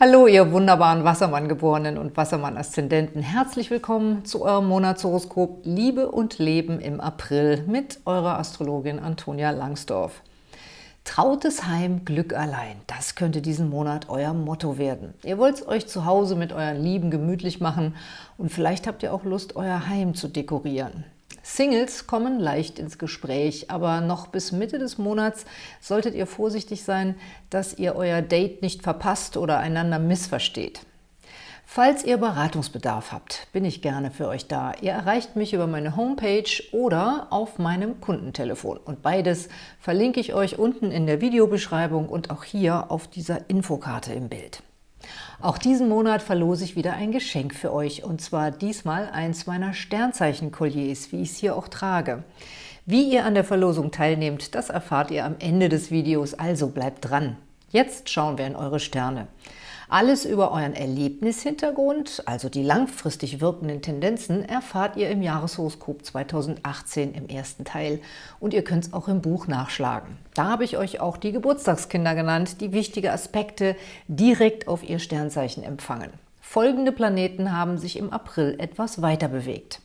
Hallo, ihr wunderbaren Wassermann-Geborenen und Wassermann-Aszendenten. Herzlich willkommen zu eurem Monatshoroskop Liebe und Leben im April mit eurer Astrologin Antonia Langsdorf. Trautes Heim, Glück allein. Das könnte diesen Monat euer Motto werden. Ihr wollt es euch zu Hause mit euren Lieben gemütlich machen und vielleicht habt ihr auch Lust, euer Heim zu dekorieren. Singles kommen leicht ins Gespräch, aber noch bis Mitte des Monats solltet ihr vorsichtig sein, dass ihr euer Date nicht verpasst oder einander missversteht. Falls ihr Beratungsbedarf habt, bin ich gerne für euch da. Ihr erreicht mich über meine Homepage oder auf meinem Kundentelefon. Und beides verlinke ich euch unten in der Videobeschreibung und auch hier auf dieser Infokarte im Bild. Auch diesen Monat verlose ich wieder ein Geschenk für euch, und zwar diesmal eins meiner Sternzeichen-Kolliers, wie ich es hier auch trage. Wie ihr an der Verlosung teilnehmt, das erfahrt ihr am Ende des Videos, also bleibt dran. Jetzt schauen wir in eure Sterne. Alles über euren Erlebnishintergrund, also die langfristig wirkenden Tendenzen, erfahrt ihr im Jahreshoroskop 2018 im ersten Teil und ihr könnt es auch im Buch nachschlagen. Da habe ich euch auch die Geburtstagskinder genannt, die wichtige Aspekte direkt auf ihr Sternzeichen empfangen. Folgende Planeten haben sich im April etwas weiter bewegt.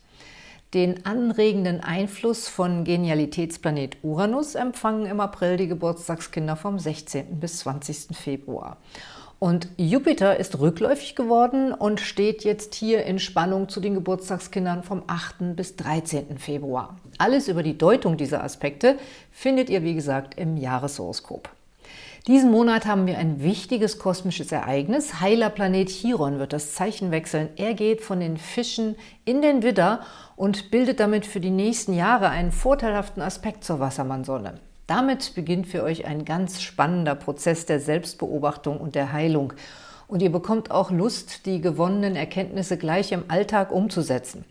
Den anregenden Einfluss von Genialitätsplanet Uranus empfangen im April die Geburtstagskinder vom 16. bis 20. Februar. Und Jupiter ist rückläufig geworden und steht jetzt hier in Spannung zu den Geburtstagskindern vom 8. bis 13. Februar. Alles über die Deutung dieser Aspekte findet ihr, wie gesagt, im Jahreshoroskop. Diesen Monat haben wir ein wichtiges kosmisches Ereignis. Heiler Planet Chiron wird das Zeichen wechseln. Er geht von den Fischen in den Widder und bildet damit für die nächsten Jahre einen vorteilhaften Aspekt zur Wassermannsonne. Damit beginnt für euch ein ganz spannender Prozess der Selbstbeobachtung und der Heilung. Und ihr bekommt auch Lust, die gewonnenen Erkenntnisse gleich im Alltag umzusetzen.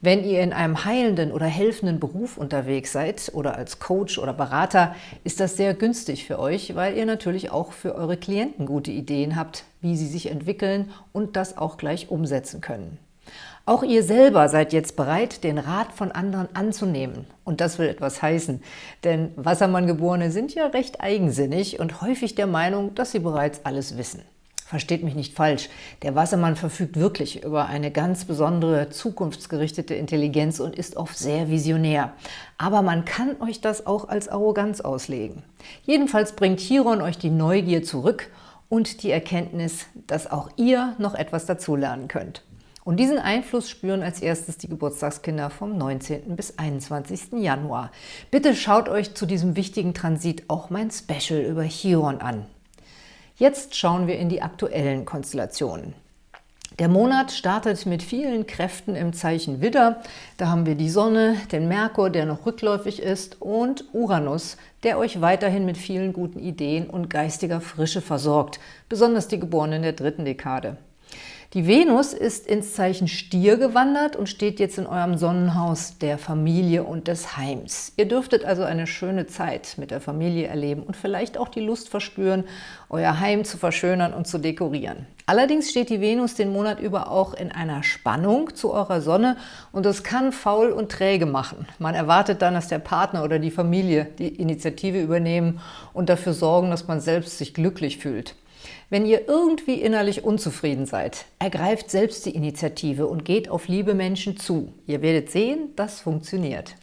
Wenn ihr in einem heilenden oder helfenden Beruf unterwegs seid oder als Coach oder Berater, ist das sehr günstig für euch, weil ihr natürlich auch für eure Klienten gute Ideen habt, wie sie sich entwickeln und das auch gleich umsetzen können. Auch ihr selber seid jetzt bereit, den Rat von anderen anzunehmen. Und das will etwas heißen, denn Wassermann-Geborene sind ja recht eigensinnig und häufig der Meinung, dass sie bereits alles wissen. Versteht mich nicht falsch, der Wassermann verfügt wirklich über eine ganz besondere, zukunftsgerichtete Intelligenz und ist oft sehr visionär. Aber man kann euch das auch als Arroganz auslegen. Jedenfalls bringt Chiron euch die Neugier zurück und die Erkenntnis, dass auch ihr noch etwas dazulernen könnt. Und diesen Einfluss spüren als erstes die Geburtstagskinder vom 19. bis 21. Januar. Bitte schaut euch zu diesem wichtigen Transit auch mein Special über Chiron an. Jetzt schauen wir in die aktuellen Konstellationen. Der Monat startet mit vielen Kräften im Zeichen Widder. Da haben wir die Sonne, den Merkur, der noch rückläufig ist, und Uranus, der euch weiterhin mit vielen guten Ideen und geistiger Frische versorgt, besonders die Geborenen der dritten Dekade. Die Venus ist ins Zeichen Stier gewandert und steht jetzt in eurem Sonnenhaus der Familie und des Heims. Ihr dürftet also eine schöne Zeit mit der Familie erleben und vielleicht auch die Lust verspüren, euer Heim zu verschönern und zu dekorieren. Allerdings steht die Venus den Monat über auch in einer Spannung zu eurer Sonne und das kann faul und träge machen. Man erwartet dann, dass der Partner oder die Familie die Initiative übernehmen und dafür sorgen, dass man selbst sich glücklich fühlt. Wenn ihr irgendwie innerlich unzufrieden seid, ergreift selbst die Initiative und geht auf liebe Menschen zu. Ihr werdet sehen, das funktioniert.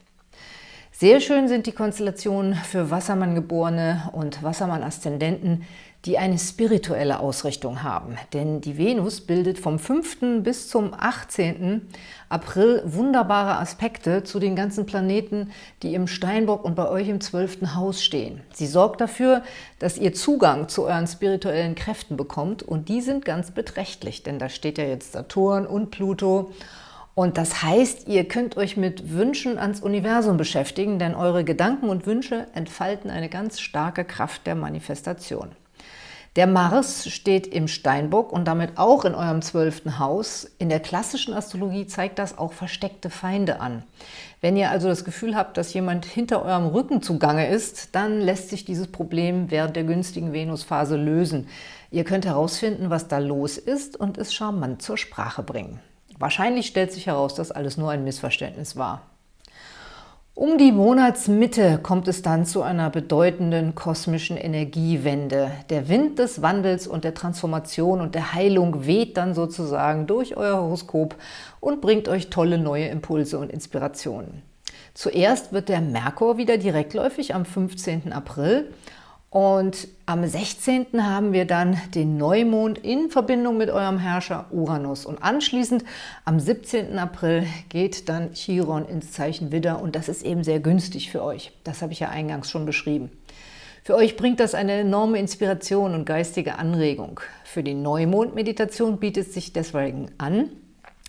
Sehr schön sind die Konstellationen für Wassermann-Geborene und Wassermann-Aszendenten, die eine spirituelle Ausrichtung haben. Denn die Venus bildet vom 5. bis zum 18. April wunderbare Aspekte zu den ganzen Planeten, die im Steinbock und bei euch im 12. Haus stehen. Sie sorgt dafür, dass ihr Zugang zu euren spirituellen Kräften bekommt und die sind ganz beträchtlich, denn da steht ja jetzt Saturn und Pluto und das heißt, ihr könnt euch mit Wünschen ans Universum beschäftigen, denn eure Gedanken und Wünsche entfalten eine ganz starke Kraft der Manifestation. Der Mars steht im Steinbock und damit auch in eurem zwölften Haus. In der klassischen Astrologie zeigt das auch versteckte Feinde an. Wenn ihr also das Gefühl habt, dass jemand hinter eurem Rücken zugange ist, dann lässt sich dieses Problem während der günstigen Venusphase lösen. Ihr könnt herausfinden, was da los ist und es charmant zur Sprache bringen. Wahrscheinlich stellt sich heraus, dass alles nur ein Missverständnis war. Um die Monatsmitte kommt es dann zu einer bedeutenden kosmischen Energiewende. Der Wind des Wandels und der Transformation und der Heilung weht dann sozusagen durch euer Horoskop und bringt euch tolle neue Impulse und Inspirationen. Zuerst wird der Merkur wieder direktläufig am 15. April und am 16. haben wir dann den Neumond in Verbindung mit eurem Herrscher Uranus. Und anschließend am 17. April geht dann Chiron ins Zeichen Widder und das ist eben sehr günstig für euch. Das habe ich ja eingangs schon beschrieben. Für euch bringt das eine enorme Inspiration und geistige Anregung. Für die Neumond-Meditation bietet sich deswegen an,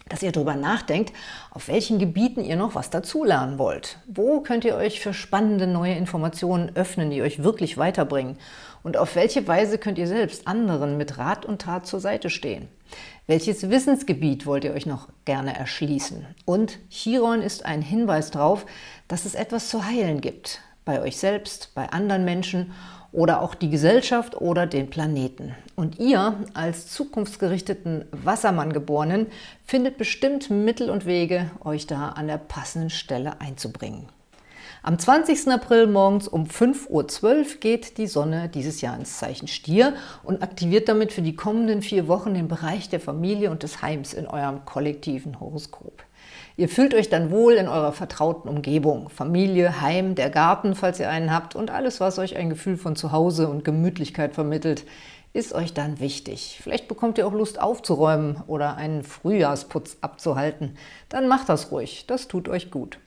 dass ihr darüber nachdenkt, auf welchen Gebieten ihr noch was dazulernen wollt. Wo könnt ihr euch für spannende neue Informationen öffnen, die euch wirklich weiterbringen? Und auf welche Weise könnt ihr selbst anderen mit Rat und Tat zur Seite stehen? Welches Wissensgebiet wollt ihr euch noch gerne erschließen? Und Chiron ist ein Hinweis darauf, dass es etwas zu heilen gibt. Bei euch selbst, bei anderen Menschen oder auch die Gesellschaft oder den Planeten. Und ihr als zukunftsgerichteten Wassermann-Geborenen findet bestimmt Mittel und Wege, euch da an der passenden Stelle einzubringen. Am 20. April morgens um 5.12 Uhr geht die Sonne dieses Jahr ins Zeichen Stier und aktiviert damit für die kommenden vier Wochen den Bereich der Familie und des Heims in eurem kollektiven Horoskop. Ihr fühlt euch dann wohl in eurer vertrauten Umgebung. Familie, Heim, der Garten, falls ihr einen habt und alles, was euch ein Gefühl von Zuhause und Gemütlichkeit vermittelt, ist euch dann wichtig. Vielleicht bekommt ihr auch Lust aufzuräumen oder einen Frühjahrsputz abzuhalten. Dann macht das ruhig, das tut euch gut.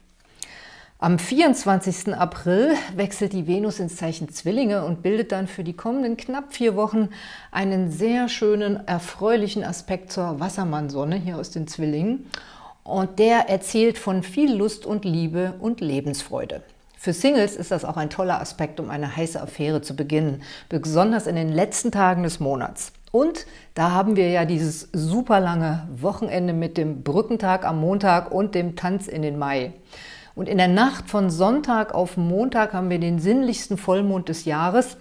Am 24. April wechselt die Venus ins Zeichen Zwillinge und bildet dann für die kommenden knapp vier Wochen einen sehr schönen, erfreulichen Aspekt zur Wassermannsonne hier aus den Zwillingen. Und der erzählt von viel Lust und Liebe und Lebensfreude. Für Singles ist das auch ein toller Aspekt, um eine heiße Affäre zu beginnen, besonders in den letzten Tagen des Monats. Und da haben wir ja dieses super lange Wochenende mit dem Brückentag am Montag und dem Tanz in den Mai. Und in der Nacht von Sonntag auf Montag haben wir den sinnlichsten Vollmond des Jahres –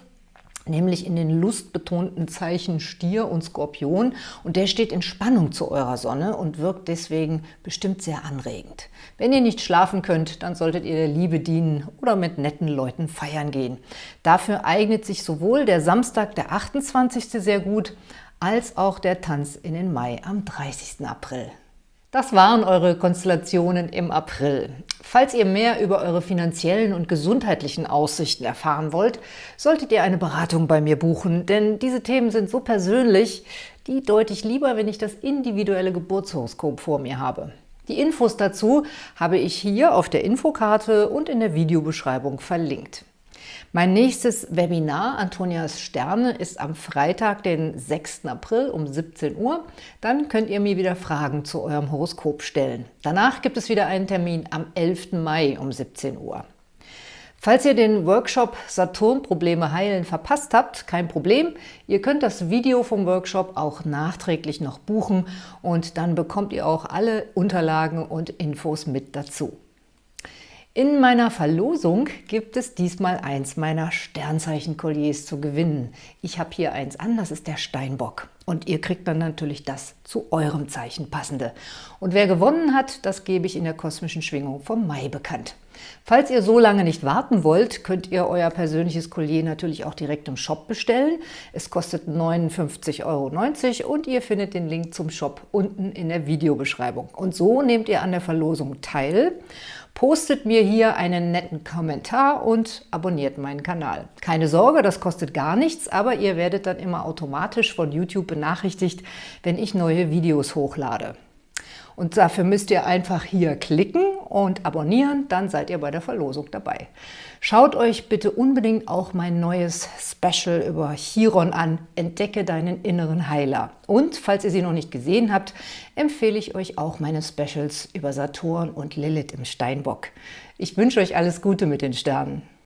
nämlich in den lustbetonten Zeichen Stier und Skorpion und der steht in Spannung zu eurer Sonne und wirkt deswegen bestimmt sehr anregend. Wenn ihr nicht schlafen könnt, dann solltet ihr der Liebe dienen oder mit netten Leuten feiern gehen. Dafür eignet sich sowohl der Samstag, der 28. sehr gut, als auch der Tanz in den Mai am 30. April. Das waren eure Konstellationen im April. Falls ihr mehr über eure finanziellen und gesundheitlichen Aussichten erfahren wollt, solltet ihr eine Beratung bei mir buchen, denn diese Themen sind so persönlich, die deute ich lieber, wenn ich das individuelle Geburtshoroskop vor mir habe. Die Infos dazu habe ich hier auf der Infokarte und in der Videobeschreibung verlinkt. Mein nächstes Webinar, Antonias Sterne, ist am Freitag, den 6. April um 17 Uhr. Dann könnt ihr mir wieder Fragen zu eurem Horoskop stellen. Danach gibt es wieder einen Termin am 11. Mai um 17 Uhr. Falls ihr den Workshop Saturn-Probleme heilen verpasst habt, kein Problem. Ihr könnt das Video vom Workshop auch nachträglich noch buchen und dann bekommt ihr auch alle Unterlagen und Infos mit dazu. In meiner Verlosung gibt es diesmal eins meiner Sternzeichen-Kolliers zu gewinnen. Ich habe hier eins an, das ist der Steinbock. Und ihr kriegt dann natürlich das zu eurem Zeichen passende. Und wer gewonnen hat, das gebe ich in der kosmischen Schwingung vom Mai bekannt. Falls ihr so lange nicht warten wollt, könnt ihr euer persönliches Collier natürlich auch direkt im Shop bestellen. Es kostet 59,90 Euro und ihr findet den Link zum Shop unten in der Videobeschreibung. Und so nehmt ihr an der Verlosung teil Postet mir hier einen netten Kommentar und abonniert meinen Kanal. Keine Sorge, das kostet gar nichts, aber ihr werdet dann immer automatisch von YouTube benachrichtigt, wenn ich neue Videos hochlade. Und dafür müsst ihr einfach hier klicken und abonnieren, dann seid ihr bei der Verlosung dabei. Schaut euch bitte unbedingt auch mein neues Special über Chiron an, Entdecke deinen inneren Heiler. Und falls ihr sie noch nicht gesehen habt, empfehle ich euch auch meine Specials über Saturn und Lilith im Steinbock. Ich wünsche euch alles Gute mit den Sternen.